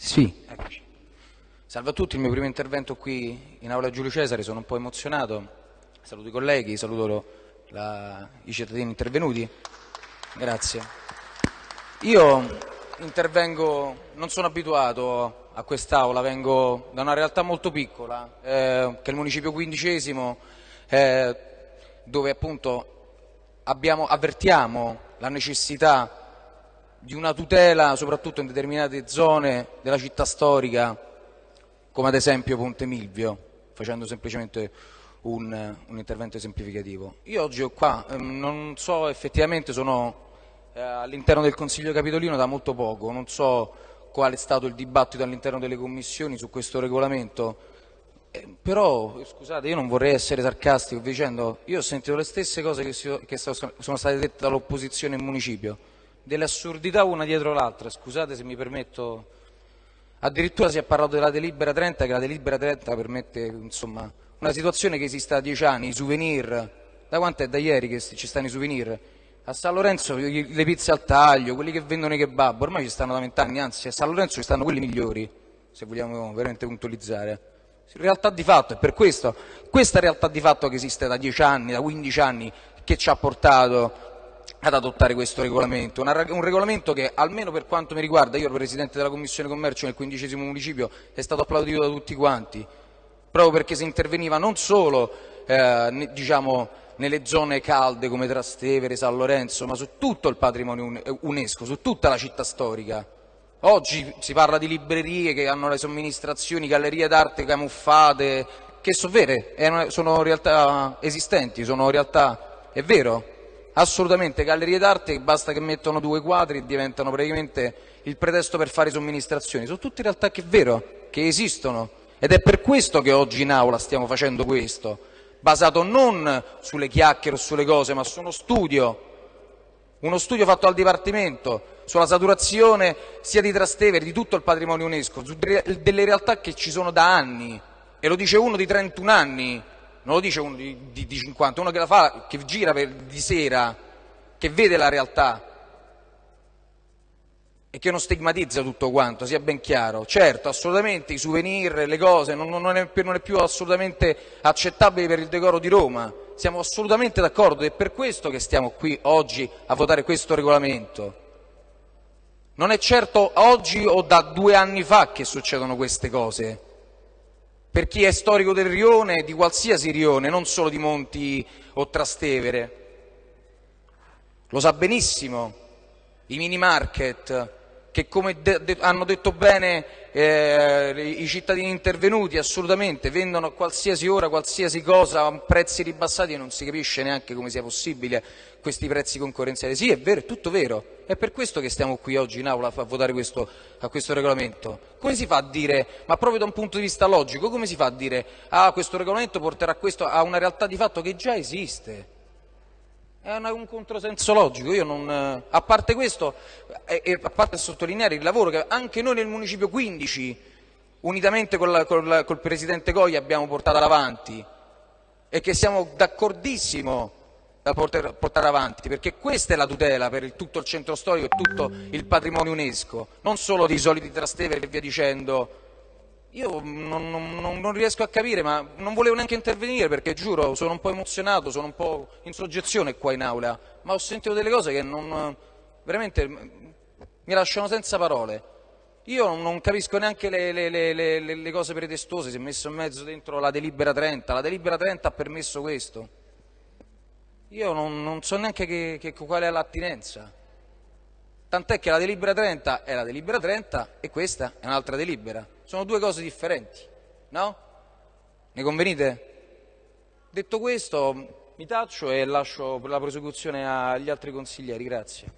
Sì. Eccoci. Salve a tutti, il mio primo intervento qui in aula Giulio Cesare, sono un po' emozionato. Saluto i colleghi, saluto la, i cittadini intervenuti. Grazie. Io intervengo, non sono abituato a quest'aula, vengo da una realtà molto piccola, eh, che è il municipio quindicesimo, eh, dove appunto abbiamo, avvertiamo la necessità di una tutela soprattutto in determinate zone della città storica, come ad esempio Ponte Milvio, facendo semplicemente un, un intervento esemplificativo. Io oggi ho qua, ehm, non so effettivamente, sono eh, all'interno del Consiglio Capitolino da molto poco, non so qual è stato il dibattito all'interno delle commissioni su questo regolamento, eh, però scusate io non vorrei essere sarcastico dicendo, io ho sentito le stesse cose che, sono state dette dall'opposizione in municipio, delle assurdità una dietro l'altra, scusate se mi permetto, addirittura si è parlato della delibera 30, che la delibera 30 permette insomma, una situazione che esiste da dieci anni, i souvenir, da quanto è da ieri che ci stanno i souvenir? A San Lorenzo le pizze al taglio, quelli che vendono i kebab, ormai ci stanno da vent'anni, anzi a San Lorenzo ci stanno quelli migliori, se vogliamo veramente puntualizzare. Realtà di fatto, è per questo, questa realtà di fatto che esiste da dieci anni, da quindici anni, che ci ha portato ad adottare questo regolamento, un regolamento che almeno per quanto mi riguarda, io ero Presidente della Commissione Commercio nel quindicesimo municipio, è stato applaudito da tutti quanti, proprio perché si interveniva non solo eh, diciamo, nelle zone calde come Trastevere, San Lorenzo, ma su tutto il patrimonio UNESCO, su tutta la città storica. Oggi si parla di librerie che hanno le somministrazioni, gallerie d'arte camuffate, che sono vere, sono realtà esistenti, sono realtà, è vero, assolutamente gallerie d'arte basta che mettono due quadri e diventano praticamente il pretesto per fare somministrazioni. Sono tutte realtà che è vero, che esistono. Ed è per questo che oggi in aula stiamo facendo questo, basato non sulle chiacchiere o sulle cose, ma su uno studio, uno studio fatto al Dipartimento sulla saturazione sia di Trastevere, di tutto il patrimonio UNESCO, su delle realtà che ci sono da anni, e lo dice uno di 31 anni, non lo dice uno di, di, di 50, uno che la fa, che gira per, di sera, che vede la realtà e che non stigmatizza tutto quanto, sia ben chiaro. Certo, assolutamente i souvenir, le cose, non, non, è, non è più assolutamente accettabile per il decoro di Roma, siamo assolutamente d'accordo ed è per questo che stiamo qui oggi a votare questo regolamento. Non è certo oggi o da due anni fa che succedono queste cose per chi è storico del rione, di qualsiasi rione, non solo di Monti o Trastevere. Lo sa benissimo, i mini market, che come de de hanno detto bene eh, i cittadini intervenuti, assolutamente, vendono a qualsiasi ora, qualsiasi cosa a prezzi ribassati e non si capisce neanche come sia possibile questi prezzi concorrenziali. Sì, è vero, è tutto vero. È per questo che stiamo qui oggi in aula a votare questo, a questo regolamento. Come si fa a dire, ma proprio da un punto di vista logico, come si fa a dire ah, questo regolamento porterà questo a una realtà di fatto che già esiste? È un controsenso logico, non, a parte questo, e, e a parte sottolineare il lavoro che anche noi nel Municipio 15, unitamente col, col, col Presidente Goi, abbiamo portato avanti e che siamo d'accordissimo da poter portare avanti, perché questa è la tutela per il, tutto il centro storico e tutto il patrimonio UNESCO, non solo dei soliti Trastevere e via dicendo. Io non, non, non, riesco a capire, ma non volevo neanche intervenire perché giuro, sono un po' emozionato, sono un po' in soggezione qua in aula, ma ho sentito delle cose che non, veramente mi lasciano senza parole. Io non capisco neanche le, le, le, le cose pretestose, si è messo in mezzo dentro la delibera 30, la delibera 30 ha permesso questo. Io non, non so neanche che, che, qual è l'attinenza. Tant'è che la delibera 30 è la delibera 30 e questa è un'altra delibera. Sono due cose differenti, no? Ne convenite? Detto questo, mi taccio e lascio la prosecuzione agli altri consiglieri. Grazie.